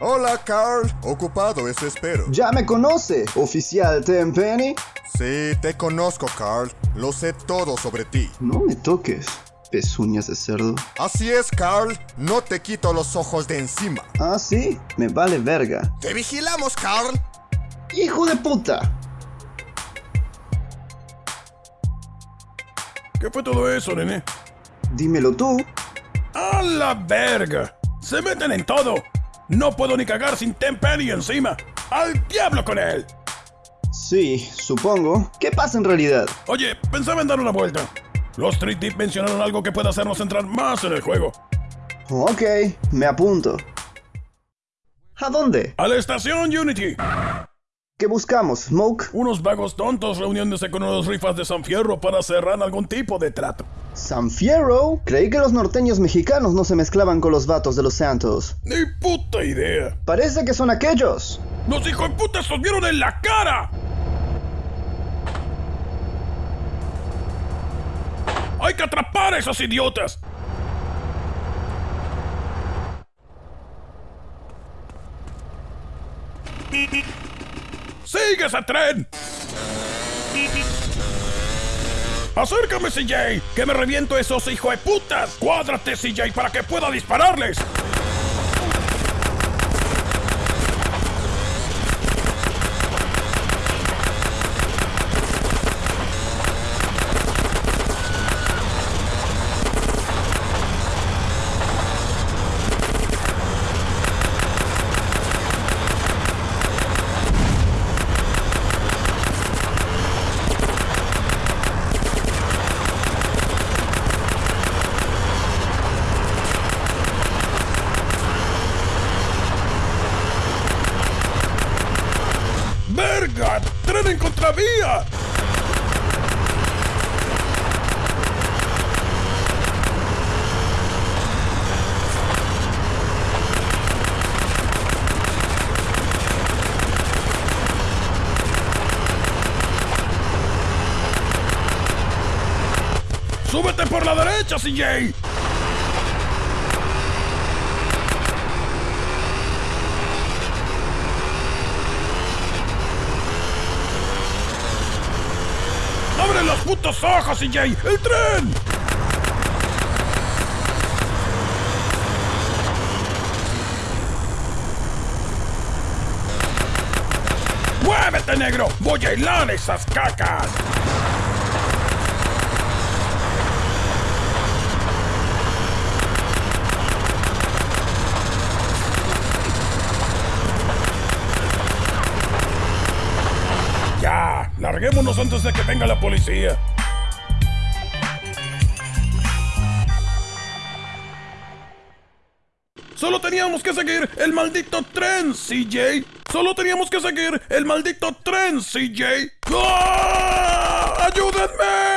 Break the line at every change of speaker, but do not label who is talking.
Hola, Carl. Ocupado, eso espero.
Ya me conoce, oficial Tenpenny.
Sí, te conozco, Carl. Lo sé todo sobre ti.
No me toques, pezuñas de cerdo.
Así es, Carl. No te quito los ojos de encima.
Ah, sí, me vale verga.
¡Te vigilamos, Carl!
¡Hijo de puta!
¿Qué fue todo eso, nene?
Dímelo tú.
¡A la verga! ¡Se meten en todo! No puedo ni cagar sin Tenpenny encima. ¡Al diablo con él!
Sí, supongo. ¿Qué pasa en realidad?
Oye, pensaba en dar una vuelta. Los Street Deep mencionaron algo que puede hacernos entrar más en el juego.
Ok, me apunto. ¿A dónde?
¡A la estación Unity!
¿Qué buscamos, Smoke?
Unos vagos tontos reuniéndose con unos rifas de San Fierro para cerrar algún tipo de trato.
¿San Fierro? Creí que los norteños mexicanos no se mezclaban con los vatos de los Santos.
¡Ni puta idea!
Parece que son aquellos.
¡Los hijos de puta se vieron en la cara! ¡Hay que atrapar a esos idiotas! ¡Sigue ese tren! ¡Acércame, CJ! ¡Que me reviento esos hijos de putas! ¡Cuádrate, CJ, para que pueda dispararles! ¡Tren en contravía! ¡Súbete por la derecha, CJ! ¡Abre los putos ojos, CJ! ¡El tren! ¡Muévete, negro! ¡Voy a hilar esas cacas! ¡Larguémonos antes de que venga la policía! Solo teníamos que seguir el maldito tren, CJ. Solo teníamos que seguir el maldito tren, CJ. ¡Ah! ¡Ayúdenme!